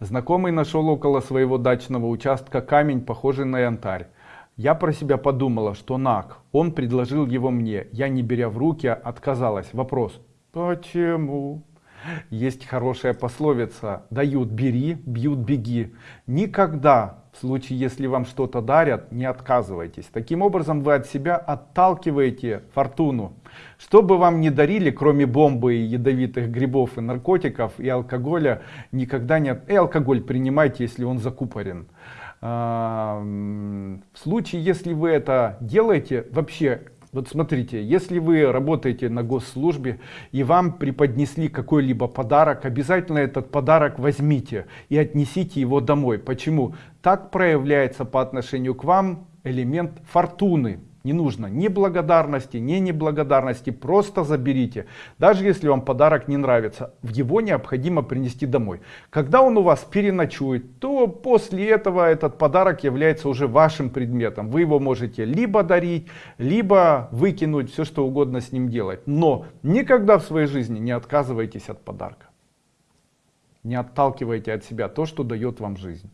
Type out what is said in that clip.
Знакомый нашел около своего дачного участка камень, похожий на янтарь. Я про себя подумала, что наг. Он предложил его мне. Я, не беря в руки, отказалась. Вопрос. Почему? Есть хорошая пословица. Дают бери, бьют беги. Никогда, случае если вам что-то дарят, не отказывайтесь. Таким образом вы от себя отталкиваете фортуну. Что бы вам не дарили, кроме бомбы и ядовитых грибов и наркотиков и алкоголя, никогда не... И алкоголь принимайте, если он закупорен. А, в случае, если вы это делаете, вообще вот смотрите, если вы работаете на госслужбе и вам преподнесли какой-либо подарок, обязательно этот подарок возьмите и отнесите его домой. Почему? Так проявляется по отношению к вам элемент фортуны. Не нужно ни благодарности, ни неблагодарности, просто заберите. Даже если вам подарок не нравится, его необходимо принести домой. Когда он у вас переночует, то после этого этот подарок является уже вашим предметом. Вы его можете либо дарить, либо выкинуть, все что угодно с ним делать. Но никогда в своей жизни не отказывайтесь от подарка. Не отталкивайте от себя то, что дает вам жизнь.